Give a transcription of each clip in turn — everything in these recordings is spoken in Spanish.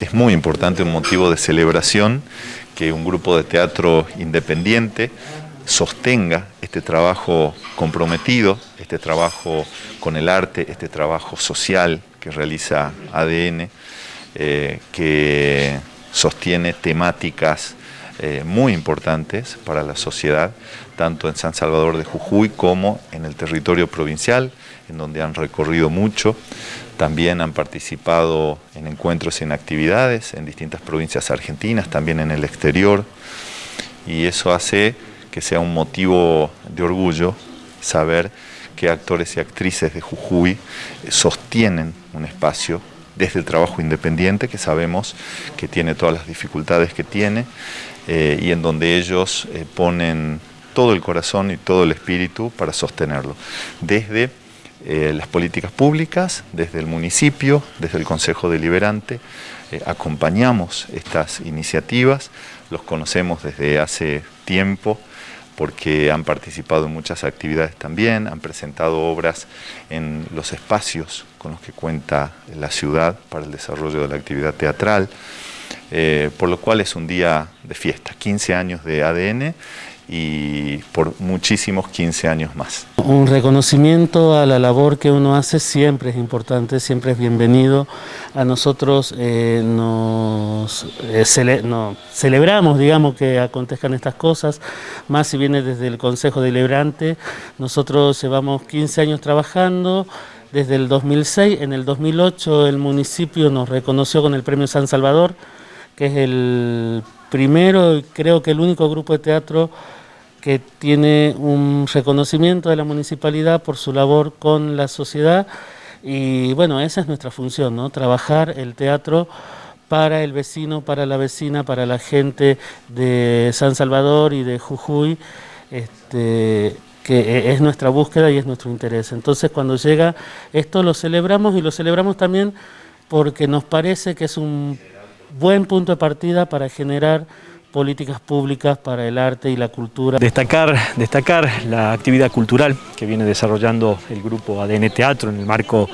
Es muy importante, un motivo de celebración, que un grupo de teatro independiente sostenga este trabajo comprometido, este trabajo con el arte, este trabajo social que realiza ADN, eh, que sostiene temáticas eh, muy importantes para la sociedad, tanto en San Salvador de Jujuy como en el territorio provincial, en donde han recorrido mucho. También han participado en encuentros y en actividades en distintas provincias argentinas, también en el exterior. Y eso hace que sea un motivo de orgullo saber que actores y actrices de Jujuy sostienen un espacio desde el trabajo independiente, que sabemos que tiene todas las dificultades que tiene, eh, y en donde ellos eh, ponen todo el corazón y todo el espíritu para sostenerlo. Desde eh, las políticas públicas, desde el municipio, desde el Consejo Deliberante, eh, acompañamos estas iniciativas, los conocemos desde hace tiempo porque han participado en muchas actividades también, han presentado obras en los espacios con los que cuenta la ciudad para el desarrollo de la actividad teatral, eh, por lo cual es un día de fiesta, 15 años de ADN y por muchísimos 15 años más. Un reconocimiento a la labor que uno hace siempre es importante, siempre es bienvenido. A nosotros eh, nos eh, celebramos, digamos, que acontezcan estas cosas, más si viene desde el Consejo Deliberante. Nosotros llevamos 15 años trabajando, desde el 2006, en el 2008 el municipio nos reconoció con el Premio San Salvador, que es el primero y creo que el único grupo de teatro que tiene un reconocimiento de la municipalidad por su labor con la sociedad y bueno, esa es nuestra función, ¿no? trabajar el teatro para el vecino, para la vecina, para la gente de San Salvador y de Jujuy, este, que es nuestra búsqueda y es nuestro interés. Entonces cuando llega esto lo celebramos y lo celebramos también porque nos parece que es un buen punto de partida para generar políticas públicas para el arte y la cultura. Destacar, destacar la actividad cultural que viene desarrollando el grupo ADN Teatro en el marco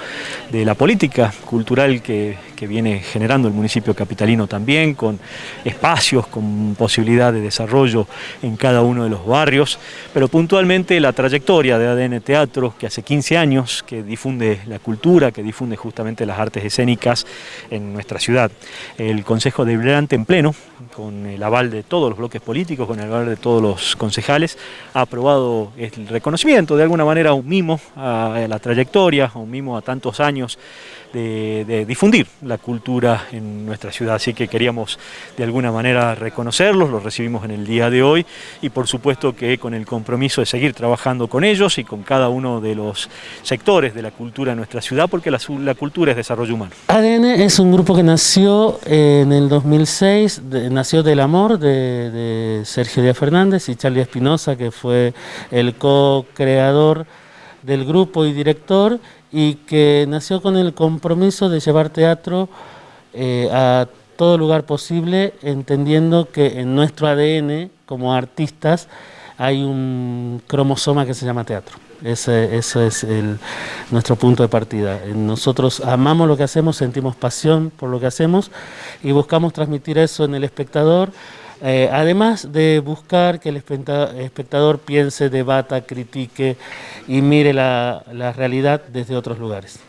de la política cultural que, que viene generando el municipio capitalino también, con espacios, con posibilidad de desarrollo en cada uno de los barrios, pero puntualmente la trayectoria de ADN Teatro, que hace 15 años que difunde la cultura, que difunde justamente las artes escénicas en nuestra ciudad. El Consejo Deliberante en pleno, con el aval de todos los bloques políticos, con el aval de todos los concejales, ha aprobado el reconocimiento, de alguna manera un mimo a la trayectoria, un mimo a tantos años de, difundir la cultura en nuestra ciudad. Así que queríamos de alguna manera reconocerlos, los recibimos en el día de hoy y por supuesto que con el compromiso de seguir trabajando con ellos y con cada uno de los sectores de la cultura en nuestra ciudad, porque la, cultura es desarrollo humano. ADN es un grupo que nació en el 2006, nació del amor de, de Sergio Díaz Fernández y Charlie Espinosa, que fue el co-creador del grupo y director y que nació con el compromiso de llevar teatro eh, a todo lugar posible, entendiendo que en nuestro ADN, como artistas, hay un cromosoma que se llama teatro. Ese, es nuestro punto de partida. Nosotros amamos lo que hacemos, sentimos pasión por lo que hacemos y buscamos transmitir eso en el espectador, eh, además de buscar que el espectador piense, debata, critique y mire la realidad desde otros lugares.